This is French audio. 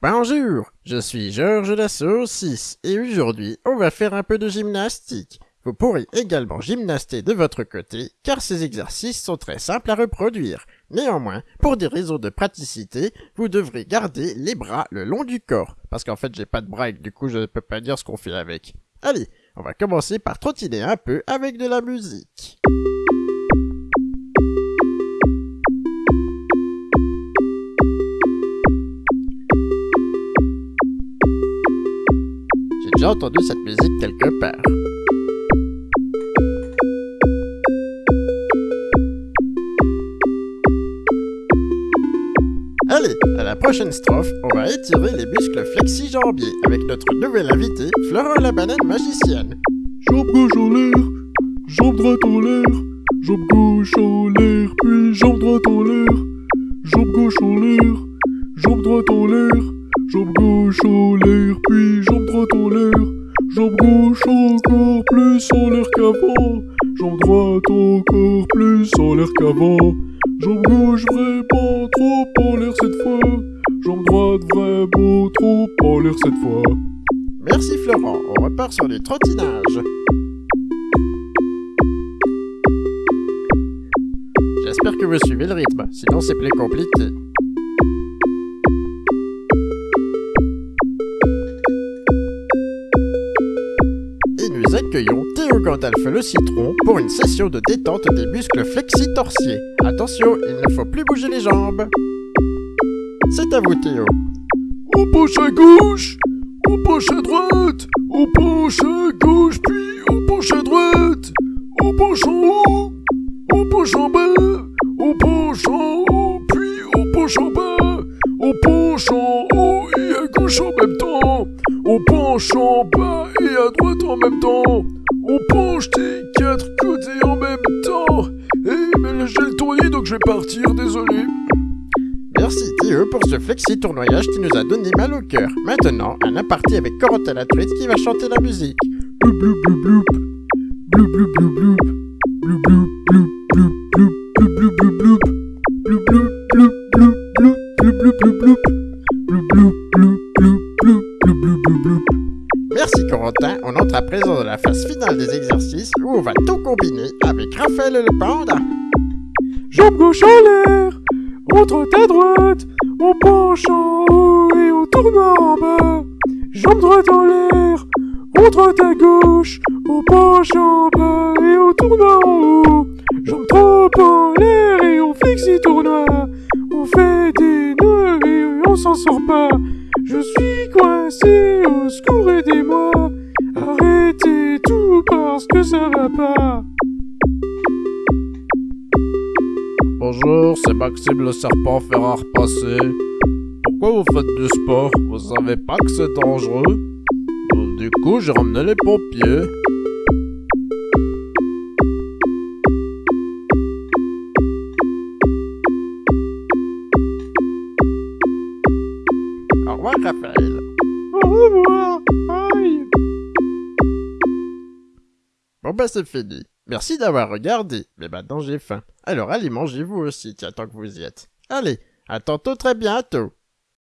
Bonjour, je suis Georges Dassault 6 et aujourd'hui on va faire un peu de gymnastique. Vous pourrez également gymnaster de votre côté car ces exercices sont très simples à reproduire. Néanmoins, pour des raisons de praticité, vous devrez garder les bras le long du corps parce qu'en fait j'ai pas de bras et du coup je ne peux pas dire ce qu'on fait avec. Allez, on va commencer par trottiner un peu avec de la musique. Déjà entendu cette musique quelque part. Allez, à la prochaine strophe, on va étirer les muscles flexi-jambiers avec notre nouvelle invitée, Florent la banane magicienne. Jambe gauche en l'air, jambe droite en l'air, jambe gauche en l'air, puis jambe droite en l'air, jambe gauche en l'air, jambe droite en l'air, jambe gauche en l'air, puis plus en l'air qu'avant, jambe droite encore plus en l'air qu'avant, jambe gauche vraiment trop en l'air cette fois, jambe droite vraiment trop en l'air cette fois. Merci Florent, on repart sur du trottinage. J'espère que vous suivez le rythme, sinon c'est plus compliqué. Gandalf le citron pour une session de détente des muscles flexi-torsiers. Attention, il ne faut plus bouger les jambes. C'est à vous Théo. On penche à gauche, on penche à droite, on penche à gauche, puis on penche à droite, on penche en haut, on penche en bas, on penche en haut, puis on penche en bas, on penche en haut et à gauche en même temps, on penche en bas et à droite en même temps, on penche des quatre côtés en même temps. Eh mais j'ai le tournis donc je vais partir, désolé. Merci Théo pour ce flexi tournoyage qui nous a donné mal au cœur. Maintenant, un aparté avec Corentin la truite qui va chanter la musique. Bloup bloup bloup. Bloup bloup bloup bloup. Bloup à présent dans la phase finale des exercices où on va tout combiner avec Raphaël le panda. Jambe gauche en l'air. On trotte à droite. On penche en haut et on tourne en bas. Jambe droite en l'air. On trotte à gauche. On penche en bas et on tourne en haut. Jambe trop en l'air et on flexi tournoie. On fait des nœuds et on s'en sort pas. Je suis coincé, au secours aidez-moi. Arrêtez que ça va pas. Bonjour, c'est Maxime le serpent fer à repasser. Pourquoi vous faites du sport? Vous savez pas que c'est dangereux? Du coup, j'ai ramené les pompiers. Au revoir Raphaël. Au revoir. Bah c'est fini. Merci d'avoir regardé, mais maintenant j'ai faim. Alors allez mangez vous aussi, tiens tant que vous y êtes. Allez, à tantôt très bientôt.